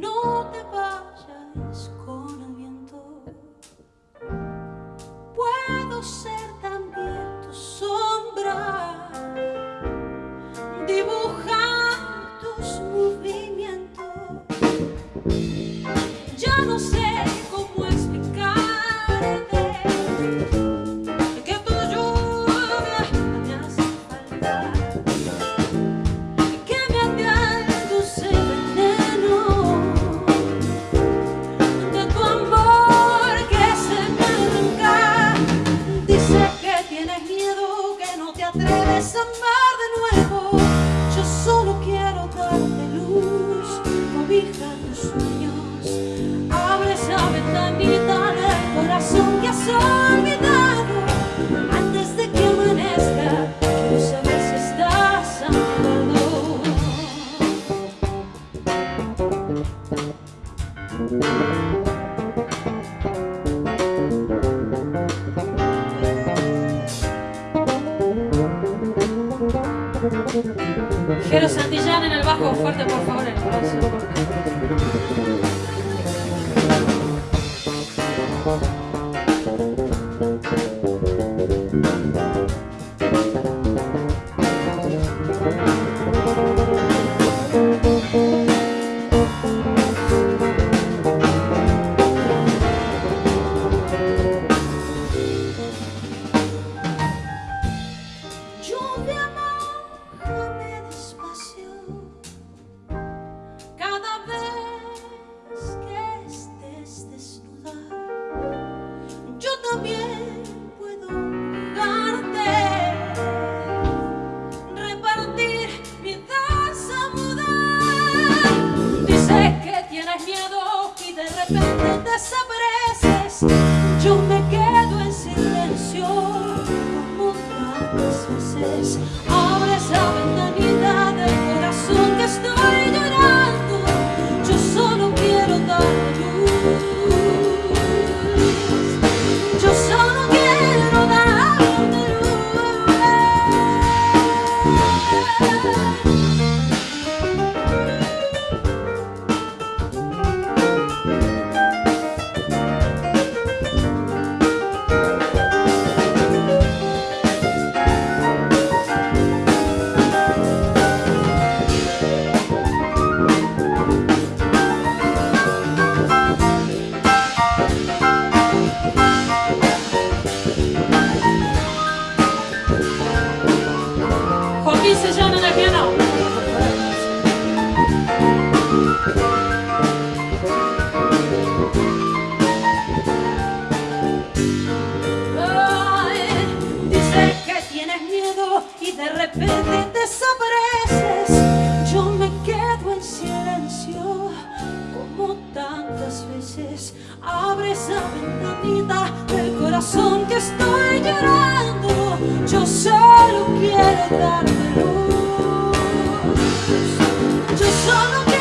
No te va Jero Santillán en el bajo, fuerte por favor el abrazo. Yo me quedo en silencio como tantas veces Abre esa ventanita seja na é minha não. Corazón que estoy llorando Yo solo quiero darte luz. Yo solo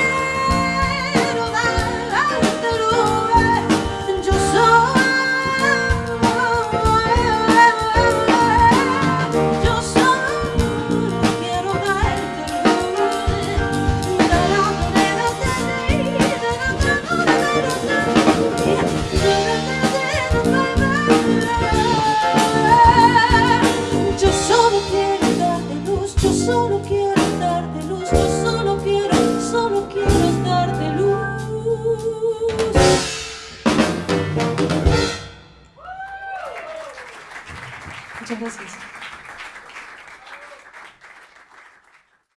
Muchas gracias.